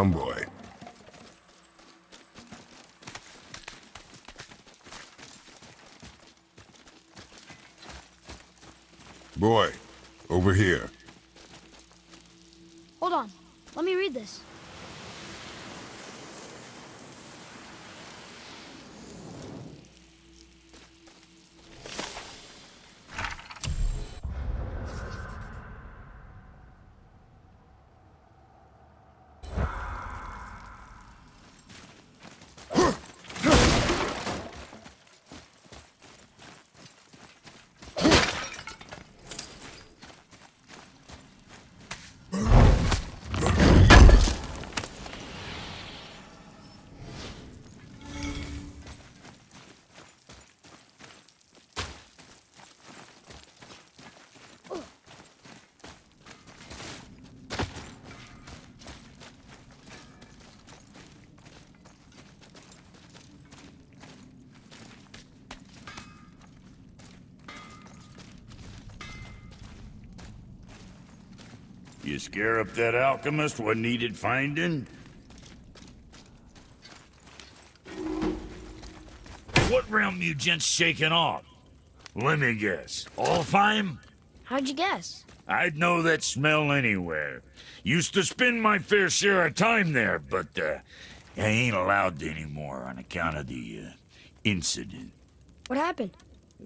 Come, boy. Boy, over here. Hold on. Let me read this. Scare up that alchemist what needed finding? What realm you gents shaking off? Let me guess. Alfheim? How'd you guess? I'd know that smell anywhere. Used to spend my fair share of time there, but uh, I ain't allowed to anymore on account of the uh, incident. What happened?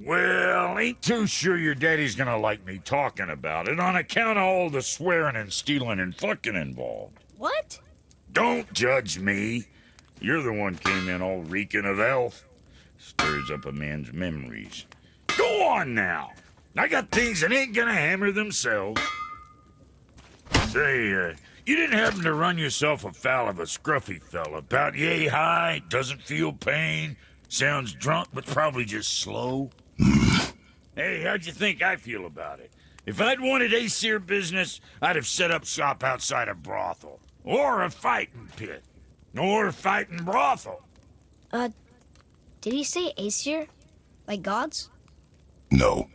Well, ain't too sure your daddy's gonna like me talking about it on account of all the swearing and stealing and fucking involved. What? Don't judge me. You're the one came in all reeking of elf. Stirs up a man's memories. Go on now. I got things that ain't gonna hammer themselves. Say, uh, you didn't happen to run yourself afoul of a scruffy fella about yay high, doesn't feel pain, sounds drunk but probably just slow? Hey, how'd you think I feel about it? If I'd wanted Aesir business, I'd have set up shop outside a brothel. Or a fighting pit. Or a fighting brothel. Uh, did he say Aesir? Like gods? No.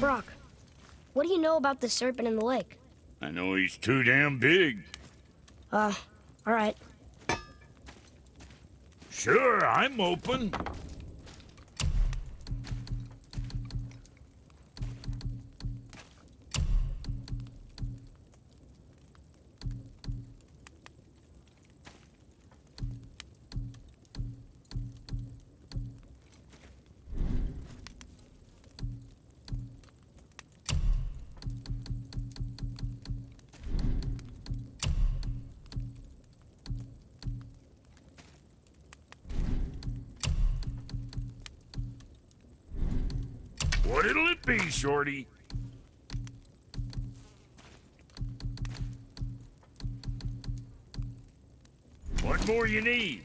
Brok, what do you know about the serpent in the lake? I know he's too damn big. Uh, alright. Sure, I'm open. What'll it be, Shorty? What more you need?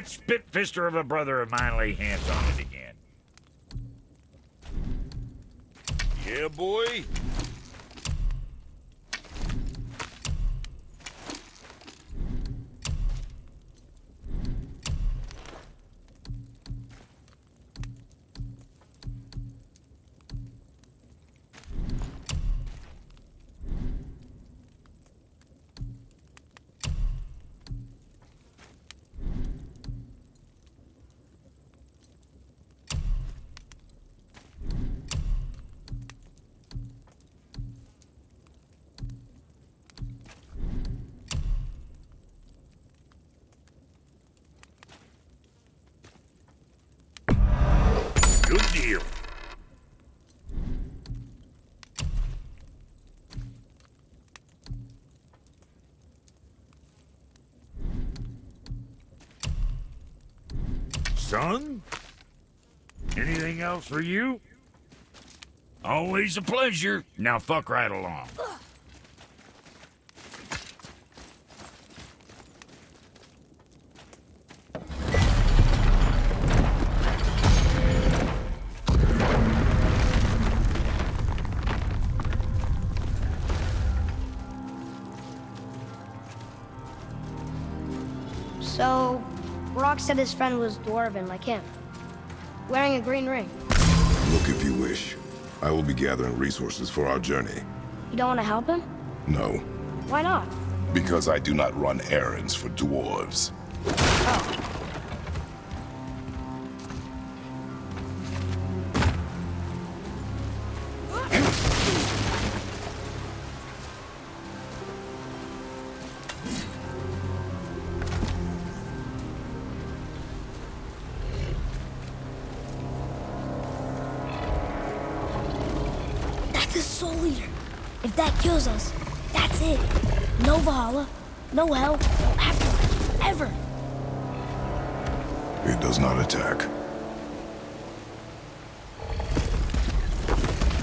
That spit-fister of a brother of mine lay hands on it again. Yeah, boy? Son? Anything else for you? Always a pleasure. Now fuck right along. Said his friend was dwarven like him, wearing a green ring. Look if you wish. I will be gathering resources for our journey. You don't want to help him? No, Why not? because I do not run errands for dwarves. Oh,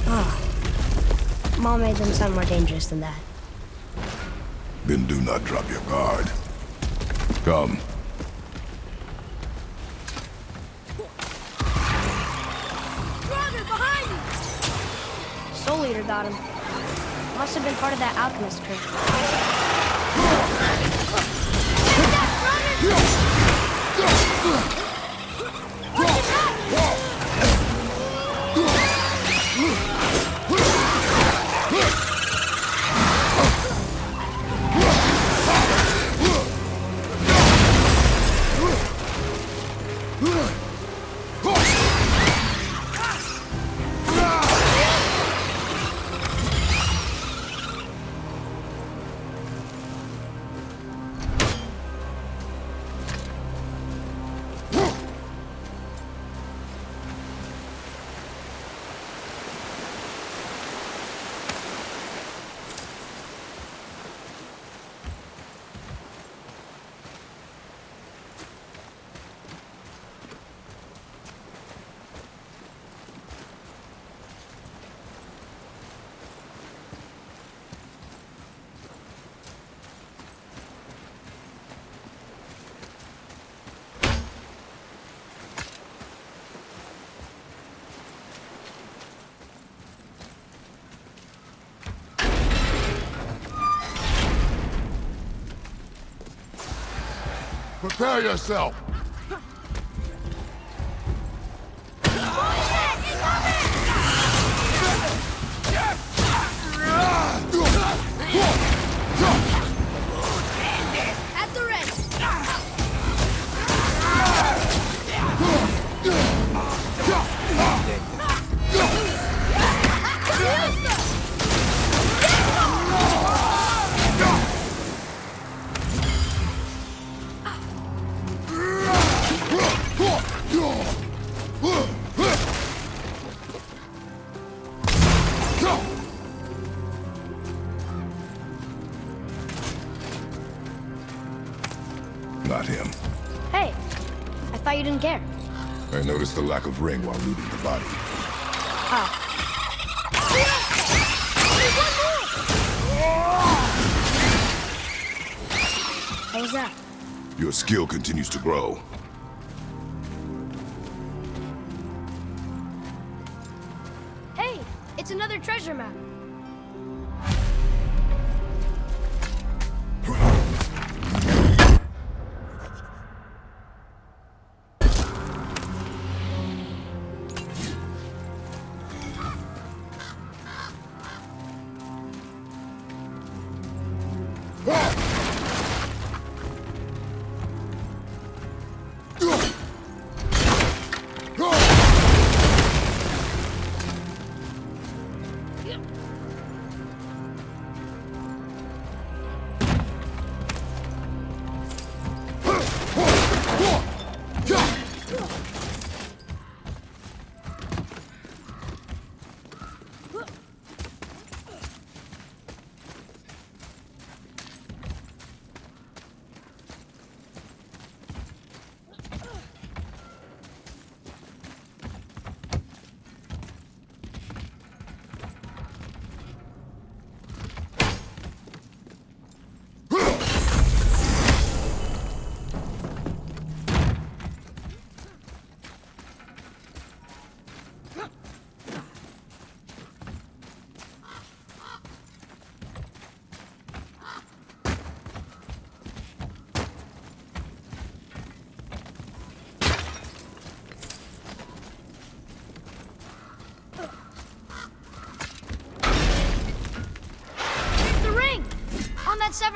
Ah. Mom made them sound more dangerous than that. Then do not drop your guard. Come. Brother, behind you! Soul Eater got him. Must have been part of that alchemist crew. Prepare yourself! Didn't care. I noticed the lack of ring while looting the body. Ah. How was that? Your skill continues to grow.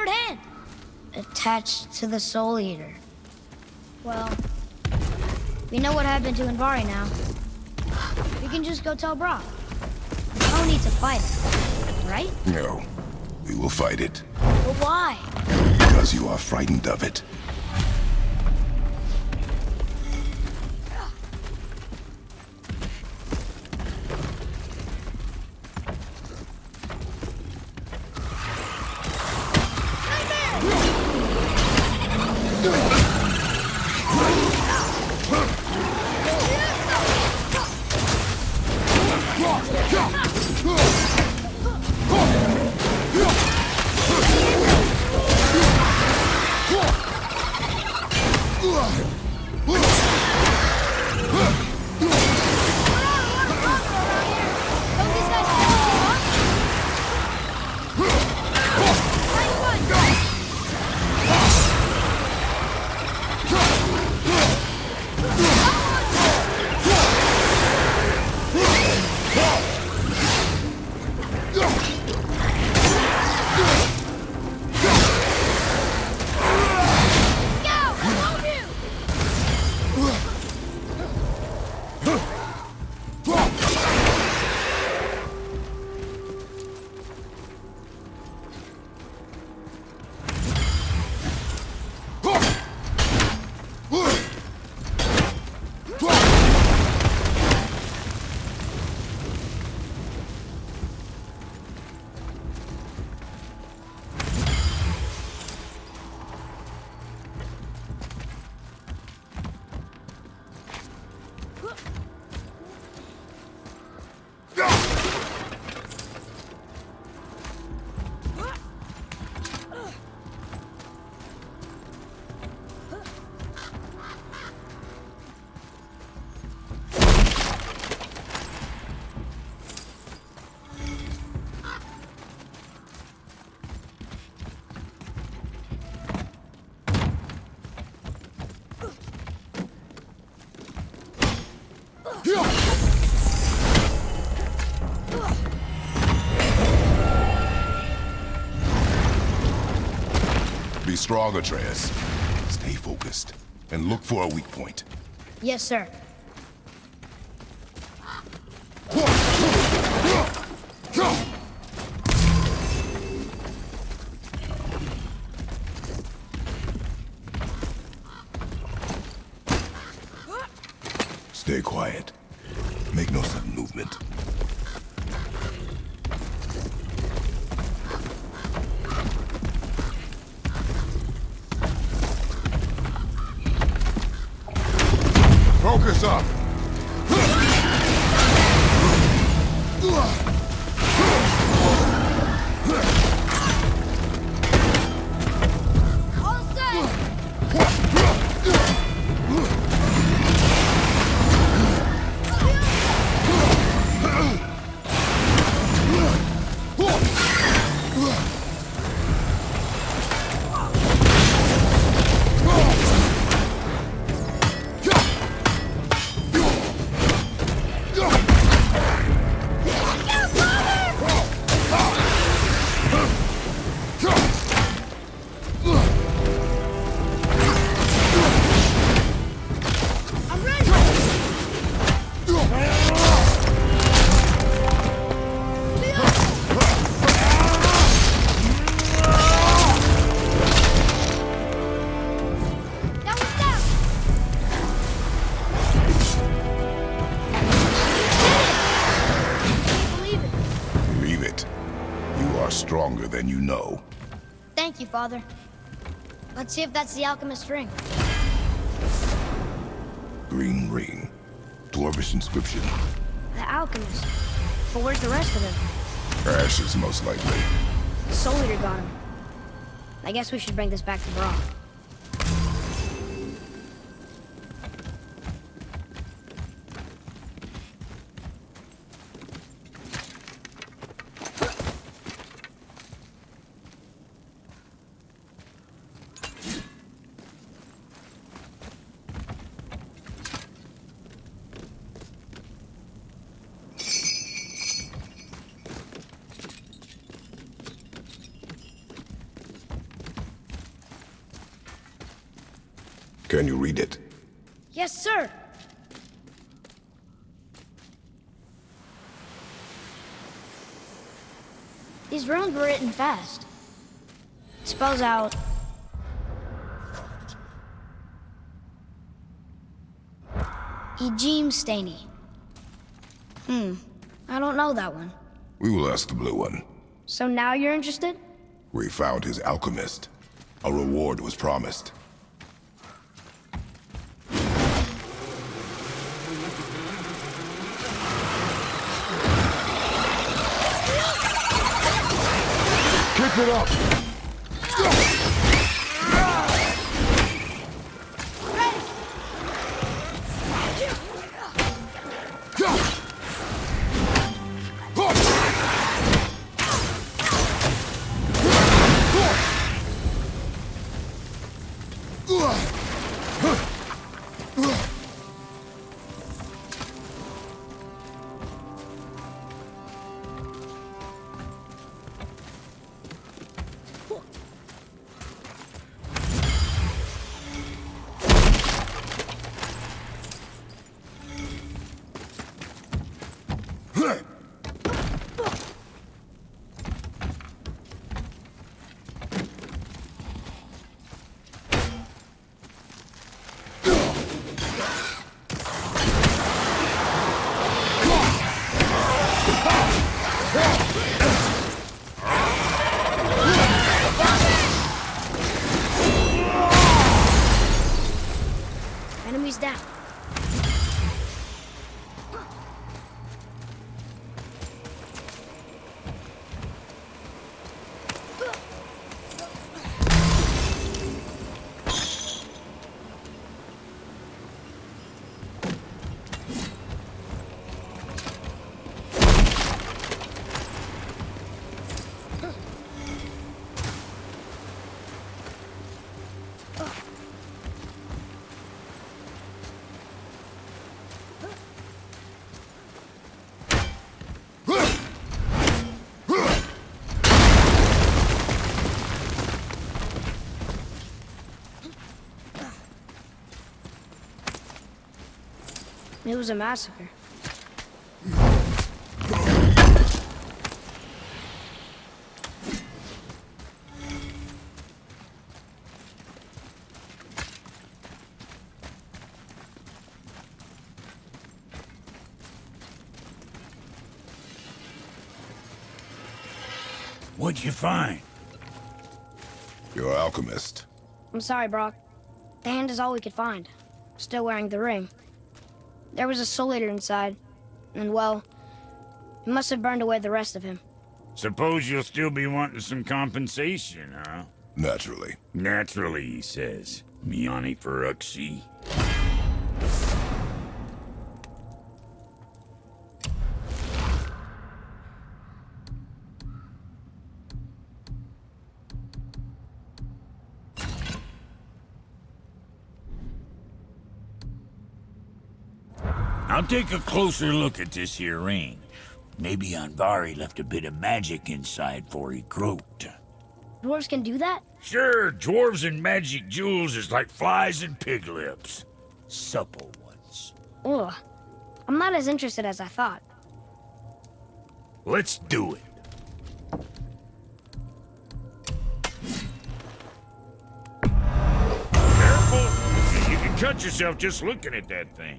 Severed hand? Attached to the Soul Eater. Well, we know what happened to Andvari now. We can just go tell Brok. We don't need to fight it, right? No. We will fight it. But why? Because you are frightened of it. Be strong, Atreus. Stay focused. And look for a weak point. Yes, sir. Father. Let's see if that's the alchemist ring. Green ring. Dwarvish inscription. The alchemist. But where's the rest of them? Ashes, most likely. The Soul Eater got him. I guess we should bring this back to Brok. Fast. It spells out... Ejim Staney. Hmm, I don't know that one. We will ask the blue one. So now you're interested? We found his alchemist. A reward was promised. It up! Was a massacre. What'd you find? Your alchemist. I'm sorry, Brok. The hand is all we could find. Still wearing the ring. There was a soul eater inside, and well, it must have burned away the rest of him. Suppose you'll still be wanting some compensation, huh? Naturally. Naturally, he says. Miani Feruxi. Take a closer look at this here ring. Maybe Andvari left a bit of magic inside for he croaked. Dwarves can do that? Sure, dwarves and magic jewels is like flies and pig lips. Supple ones. Ugh. I'm not as interested as I thought. Let's do it. Careful! You can cut yourself just looking at that thing.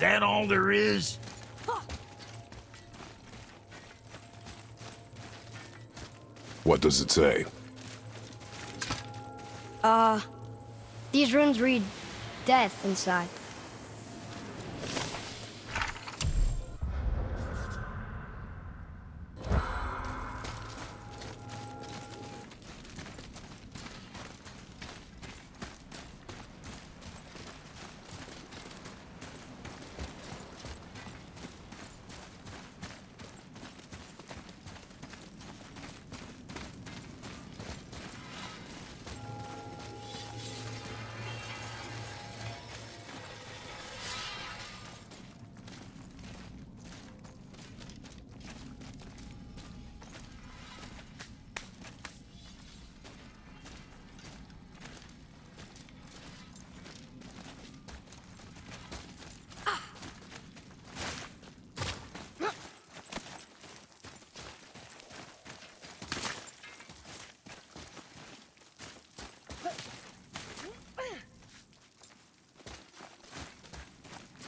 That all there is? What does it say? Uh, these runes read death inside.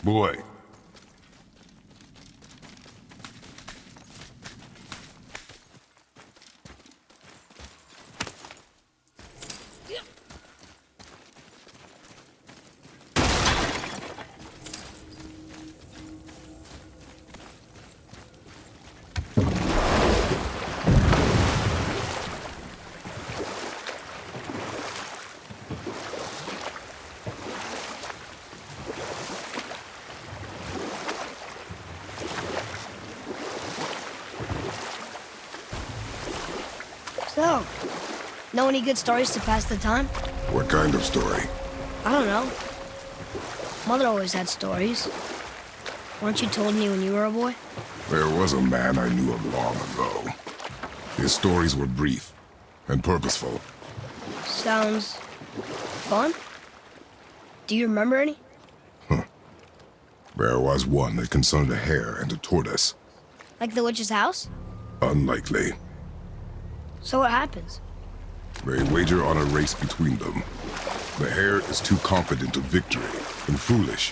Boy. So, know any good stories to pass the time? What kind of story? I don't know. Mother always had stories. Weren't you told me when you were a boy? There was a man I knew of long ago. His stories were brief and purposeful. Sounds fun. Do you remember any? Huh. There was one that concerned a hare and a tortoise. Like the witch's house? Unlikely. So what happens? They wager on a race between them. The hare is too confident of victory and foolish,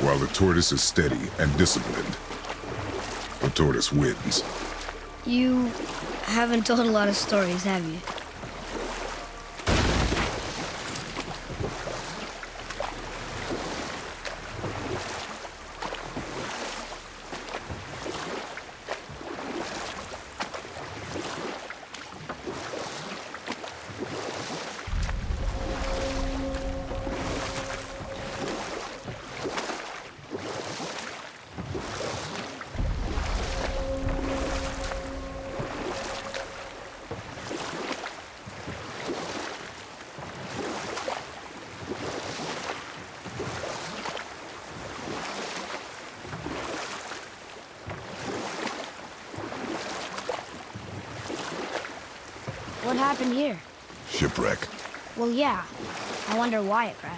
while the tortoise is steady and disciplined. The tortoise wins. You haven't told a lot of stories, have you? Yeah. I wonder why it crashed.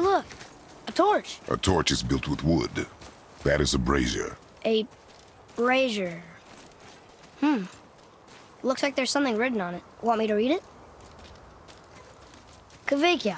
Hey, look! A torch! A torch is built with wood. That is a brazier. A brazier. Hmm. Looks like there's something written on it. Want me to read it? Kavekya.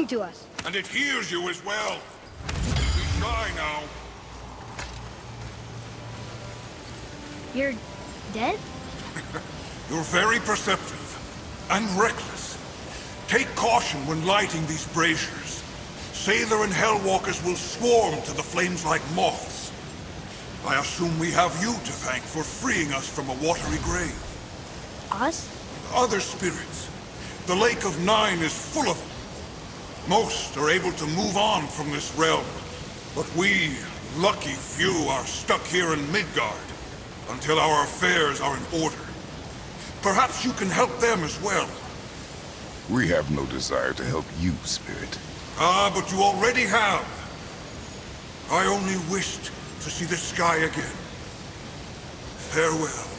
Talking to us. And it hears you as well. Be shy now. You're dead? You're very perceptive. And reckless. Take caution when lighting these braziers. Sailor and Hellwalkers will swarm to the flames like moths. I assume we have you to thank for freeing us from a watery grave. Us? Other spirits. The Lake of Nine is full of them. Most are able to move on from this realm. But we, lucky few, are stuck here in Midgard until our affairs are in order. Perhaps you can help them as well. We have no desire to help you, spirit. Ah, but you already have. I only wished to see the sky again. Farewell.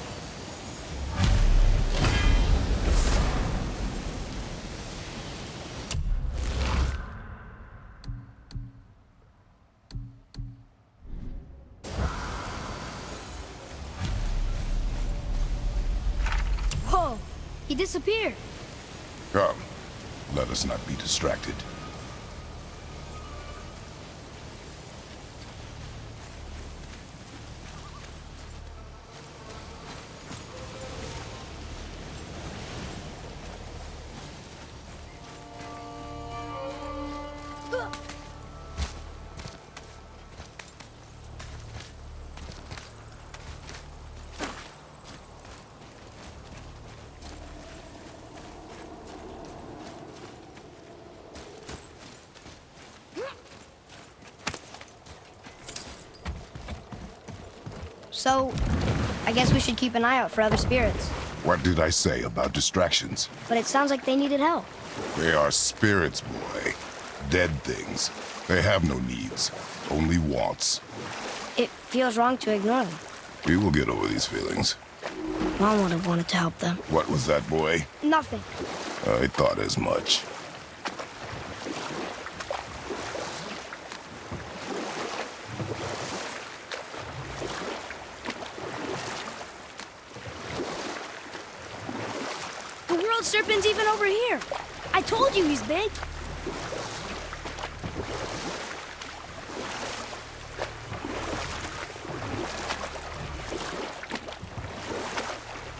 Let us not be distracted. So, I guess we should keep an eye out for other spirits. What did I say about distractions? But it sounds like they needed help. They are spirits, boy. Dead things. They have no needs, only wants. It feels wrong to ignore them. We will get over these feelings. Mom would have wanted to help them. What was that, boy? Nothing. I thought as much. The serpent's even over here. I told you he's big.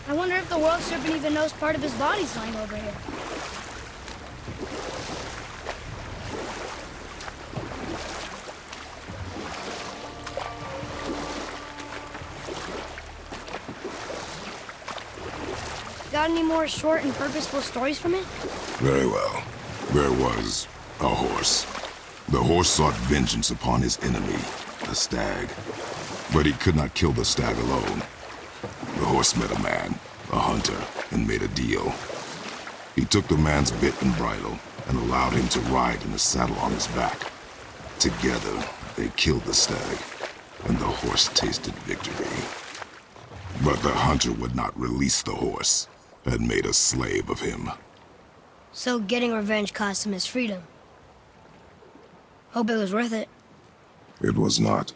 I wonder if the world serpent even knows part of his body's lying over here. Got any more short and purposeful stories from it? Very well. There was a horse. The horse sought vengeance upon his enemy, the stag. But he could not kill the stag alone. The horse met a man, a hunter, and made a deal. He took the man's bit and bridle and allowed him to ride in the saddle on his back. Together, they killed the stag, and the horse tasted victory. But the hunter would not release the horse and made a slave of him. So getting revenge cost him his freedom. Hope it was worth it. It was not.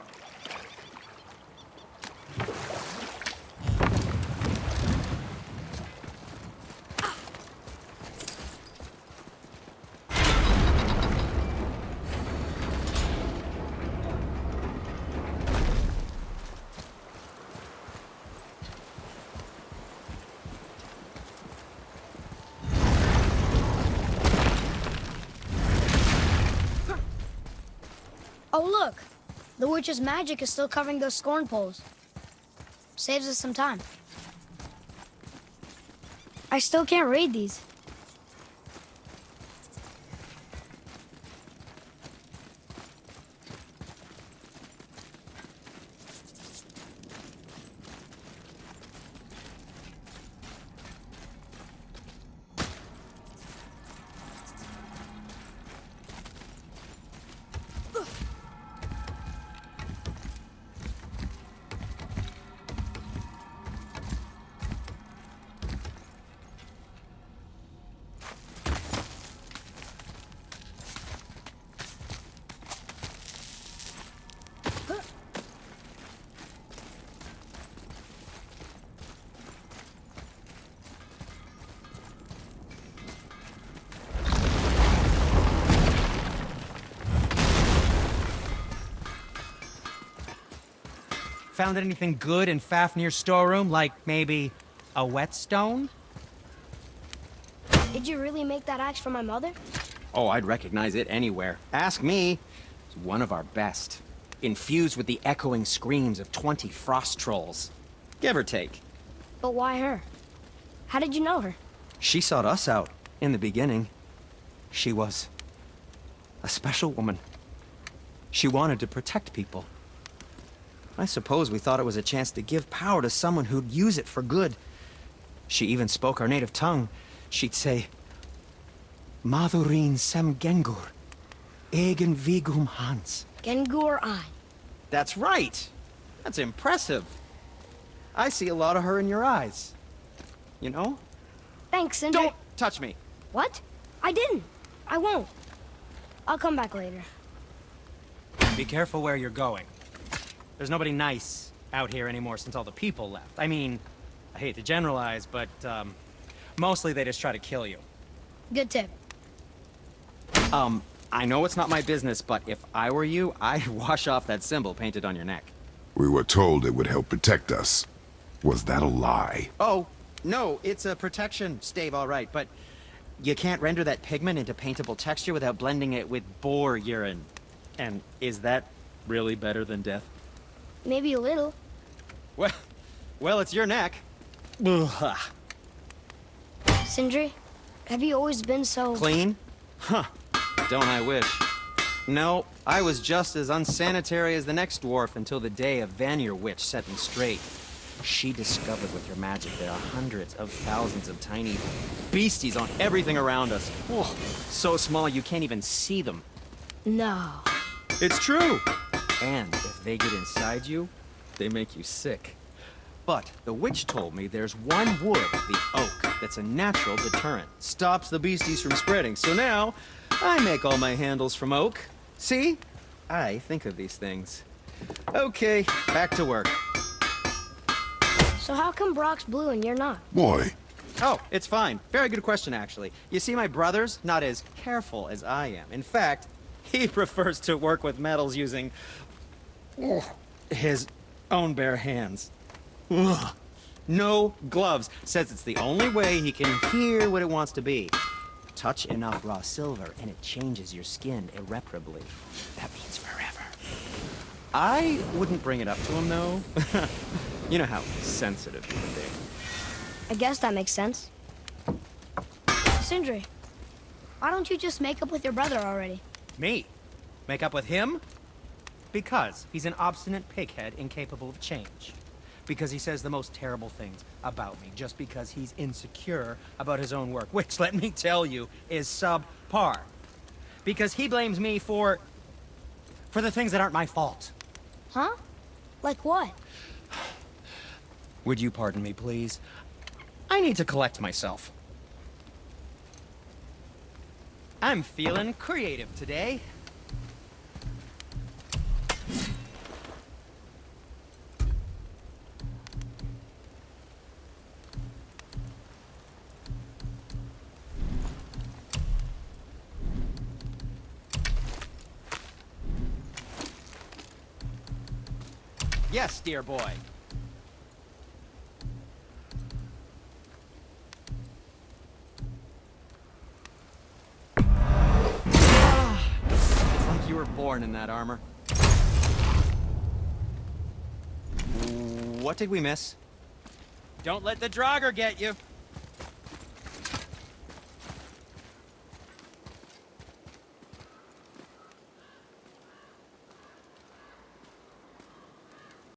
Oh, look! The witch's magic is still covering those scorn poles. Saves us some time. I still can't read these. Found anything good in Fafnir's storeroom, like maybe a whetstone? Did you really make that axe for my mother? Oh, I'd recognize it anywhere. Ask me. It's one of our best. Infused with the echoing screams of 20 frost trolls. Give or take. But why her? How did you know her? She sought us out in the beginning. She was a special woman. She wanted to protect people. I suppose we thought it was a chance to give power to someone who'd use it for good. She even spoke our native tongue. She'd say, Madurin sem gengur, egen vigum hans. Gengur Ein. That's right. That's impressive. I see a lot of her in your eyes. You know? Thanks, Sindri. Don't touch me. What? I didn't. I won't. I'll come back later. Be careful where you're going. There's nobody nice out here anymore since all the people left. I mean, I hate to generalize, but, um, Mostly they just try to kill you. Good tip. Um, I know it's not my business, but if I were you, I'd wash off that symbol painted on your neck. We were told it would help protect us. Was that a lie? Oh, no, it's a protection stave, all right, but you can't render that pigment into paintable texture without blending it with boar urine. And is that really better than death? Maybe a little. Well, well, it's your neck. Ugh. Sindri, have you always been so... Clean? Huh. Don't I wish. No, I was just as unsanitary as the next dwarf until the day a Vanir witch set me straight. She discovered with her magic there are hundreds of thousands of tiny beasties on everything around us. Oh, so small you can't even see them. No. It's true! And if they get inside you, they make you sick. But the witch told me there's one wood, the oak, that's a natural deterrent. Stops the beasties from spreading. So now, I make all my handles from oak. See? I think of these things. Okay, back to work. So how come Brok's blue and you're not? Boy, Oh, it's fine. Very good question, actually. You see, my brother's not as careful as I am. In fact, he prefers to work with metals using ugh, his own bare hands. Ugh. No gloves. Says it's the only way he can hear what it wants to be. Touch enough raw silver, and it changes your skin irreparably. That means forever. I wouldn't bring it up to him, though. you know how sensitive he can be. I guess that makes sense. Sindri, why don't you just make up with your brother already? Me? Make up with him? Because he's an obstinate pighead incapable of change. Because he says the most terrible things about me, just because he's insecure about his own work, which, let me tell you, is subpar. Because he blames me for... for the things that aren't my fault. Huh? Like what? Would you pardon me, please? I need to collect myself. I'm feeling creative today. Dear boy. It's like you were born in that armor. What did we miss? Don't let the Draugr get you.